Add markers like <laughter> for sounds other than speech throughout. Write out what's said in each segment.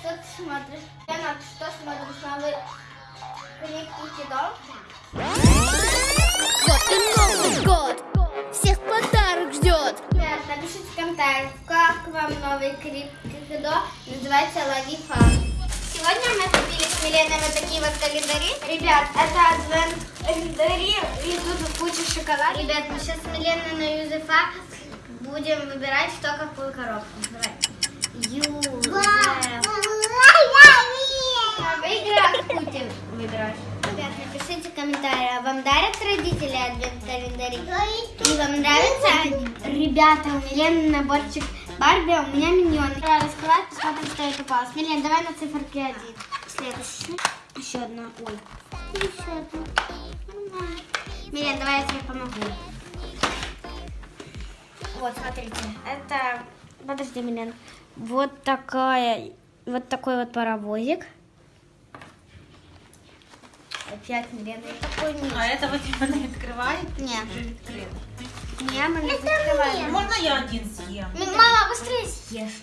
что ты смотришь? Лена, ты что смотришь? Новый клип Кики Вот и Новый год! Всех подарок ждет! Ребят, напишите в комментариях, как вам новый клип Кики называется «Лови фан». Сегодня мы купили с Миленой вот такие вот календари. Ребят, это адвент календари, и тут куча шоколада. Ребят, мы сейчас с Миленой на Юзефа будем выбирать, что какую коробку. Давай. Ребят, напишите комментарии, а вам дарят родители адвент календари? И вам нравятся они? Ребята, у Милены наборчик Барби, а у меня миньон. Раскрывать, посмотрим, что это попалось. Милен, давай на циферке один. Следующий. Еще одна. Ой. Еще одна. Милен, давай я тебе помогу. Вот, смотрите. Это... Подожди, Милен. Вот такая... Вот такой вот паровозик. Опять Милена. И такой низ. А это вот она открывает? Нет. Уже открыт. Не, мы не закрываем. Можно я один съем? М- Мама, быстрее съешь.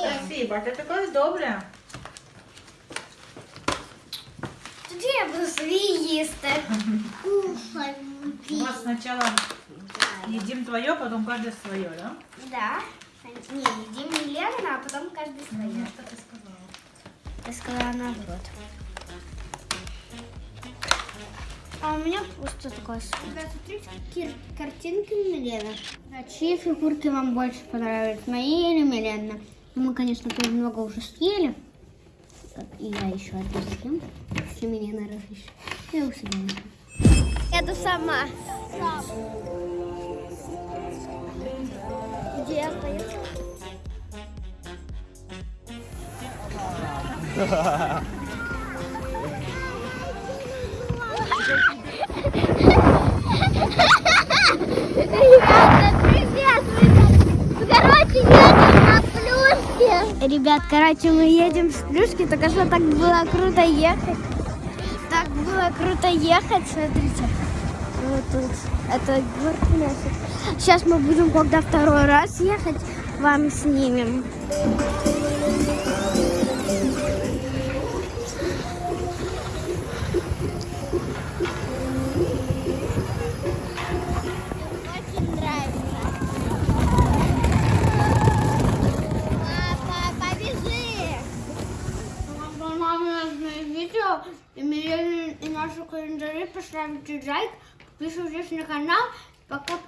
Спасибо, ты такая добрая. Тоді я буду собі їсти. У вас сначала едим твое, потом каждый свое, да? Да. Не, едим не Лена, а потом каждый свое. Что ты сказала? Я сказала наоборот. А у меня просто такой Ребята, смотрите, какие картинки у Милены. А чьи фигурки вам больше понравились, мои или Милены? Ну, мы, конечно, тут много уже съели. И я еще одну съем. Если Милена разрешит. Я уже Еду сама. Где я поеду? <laughs> Ребят, короче, мы едем с плюшки, только что так было круто ехать. Так было круто ехать, смотрите. Вот тут. Это город носит. Сейчас мы будем, когда второй раз ехать, вам снимем. Видео, и, наши календари, поставьте лайк, подписывайтесь на канал. Пока.